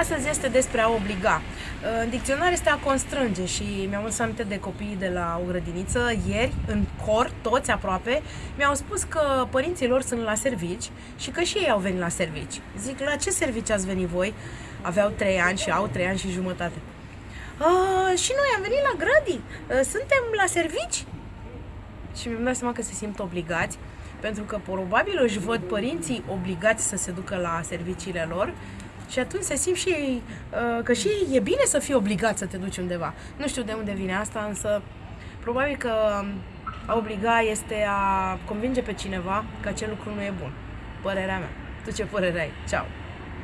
Astăzi este despre a obliga. În dicționar este a constrânge și mi-am adus aminte de copiii de la o grădiniță ieri, în cor, toți aproape, mi-au spus că părinții lor sunt la servici și că și ei au venit la servici. Zic, la ce servici ați venit voi? Aveau trei ani și au trei ani și jumătate. A, și noi am venit la grădi, suntem la servici? Și mi-am dat seama că se simt obligați pentru că probabil își văd părinții obligați să se ducă la serviciile lor și atunci se simt și ei uh, că și e bine să fii obligat să te duci undeva. Nu știu de unde vine asta, însă probabil că a obliga este a convinge pe cineva că acel lucru nu e bun. Părerea mea. Tu ce părere ai? Ceau!